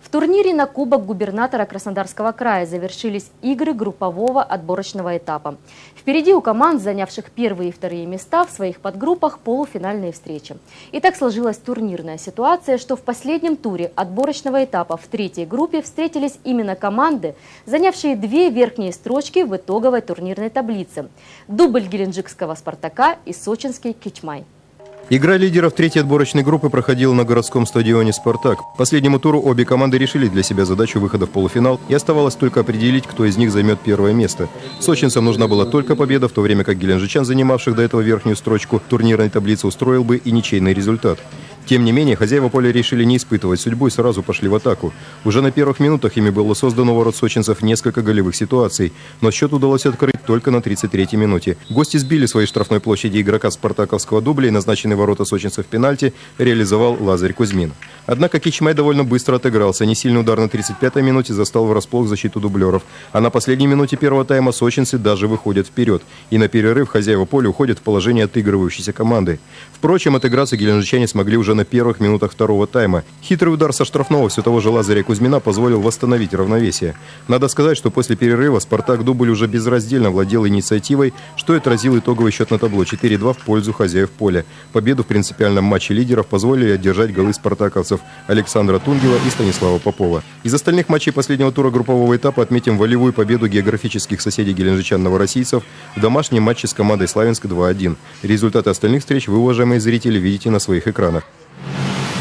В турнире на Кубок губернатора Краснодарского края завершились игры группового отборочного этапа. Впереди у команд, занявших первые и вторые места в своих подгруппах, полуфинальные встречи. И так сложилась турнирная ситуация, что в последнем туре отборочного этапа в третьей группе встретились именно команды, занявшие две верхние строчки в итоговой турнирной таблице. Дубль геленджикского «Спартака» и сочинский «Кичмай». Игра лидеров третьей отборочной группы проходила на городском стадионе «Спартак». К последнему туру обе команды решили для себя задачу выхода в полуфинал, и оставалось только определить, кто из них займет первое место. Сочинцам нужна была только победа, в то время как геленджичан, занимавших до этого верхнюю строчку турнирной таблицы, устроил бы и ничейный результат. Тем не менее, хозяева поля решили не испытывать судьбу и сразу пошли в атаку. Уже на первых минутах ими было создано ворот сочинцев несколько голевых ситуаций, но счет удалось открыть только на 33-й минуте. Гости сбили своей штрафной площади игрока спартаковского дубля и назначенный ворота сочинцев пенальти реализовал Лазарь Кузьмин. Однако Кичмай довольно быстро отыгрался. Несильный удар на 35-й минуте застал врасплох защиту дублеров. А на последней минуте первого тайма сочинцы даже выходят вперед. И на перерыв хозяева поля уходят в положение отыгрывающейся команды. Впрочем, отыграться геленджичане смогли уже на первых минутах второго тайма. Хитрый удар со штрафного все того же Лазаря Кузьмина позволил восстановить равновесие. Надо сказать, что после перерыва «Спартак» дубль уже безраздельно владел инициативой, что и отразил итоговый счет на табло 4-2 в пользу хозяев поля. Победу в принципиальном матче лидеров позволили одержать голы спартаковцев Александра Тунгела и Станислава Попова. Из остальных матчей последнего тура группового этапа отметим волевую победу географических соседей геленджичан-новороссийцев в домашнем матче с командой Славянск 2-1. Результаты остальных встреч вы, уважаемые зрители, видите на своих экранах.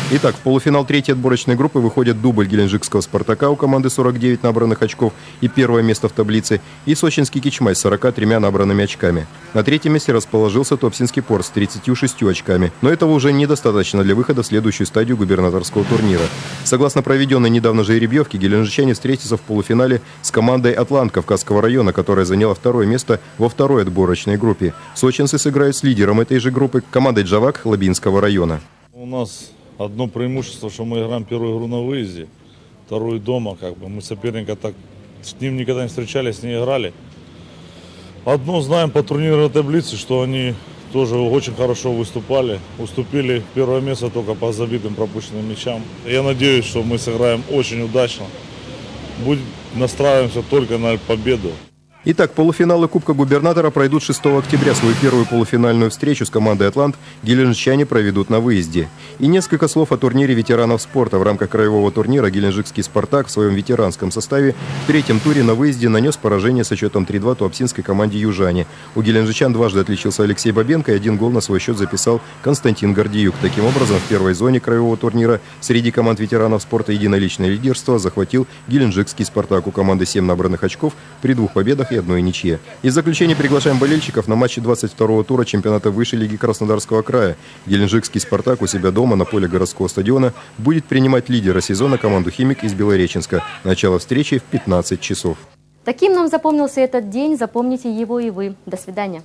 Итак, в полуфинал третьей отборочной группы выходят дубль геленджикского «Спартака» у команды 49 набранных очков и первое место в таблице, и сочинский «Кичмай» с 43 набранными очками. На третьем месте расположился Топсинский порт с 36 очками, но этого уже недостаточно для выхода в следующую стадию губернаторского турнира. Согласно проведенной недавно жеребьевке, геленджичане встретятся в полуфинале с командой «Атлант» Кавказского района, которая заняла второе место во второй отборочной группе. Сочинцы сыграют с лидером этой же группы, командой «Джавак» Лабинского района. У нас одно преимущество, что мы играем первую игру на выезде, вторую дома, как бы. Мы соперника так с ним никогда не встречались, не играли. Одно знаем по турнирной таблице, что они тоже очень хорошо выступали. Уступили первое место только по забитым пропущенным мячам. Я надеюсь, что мы сыграем очень удачно. Будем настраиваемся только на победу. Итак, полуфиналы Кубка Губернатора пройдут 6 октября. Свою первую полуфинальную встречу с командой «Атлант» геленджичане проведут на выезде. И несколько слов о турнире ветеранов спорта. В рамках краевого турнира геленджикский «Спартак» в своем ветеранском составе в третьем туре на выезде нанес поражение со счетом 3-2 туапсинской команде «Южане». У геленджичан дважды отличился Алексей Бабенко и один гол на свой счет записал Константин Гордиюк. Таким образом, в первой зоне краевого турнира среди команд ветеранов спорта единоличное лидерство захватил геленджикский «Спартак». У команды 7 набранных очков при двух победах и одной ничье. Из заключения приглашаем болельщиков на матче 22-го тура чемпионата высшей лиги Краснодарского края. Геленджикский «Спартак» у себя дома на поле городского стадиона будет принимать лидера сезона команду «Химик» из Белореченска. Начало встречи в 15 часов. Таким нам запомнился этот день. Запомните его и вы. До свидания.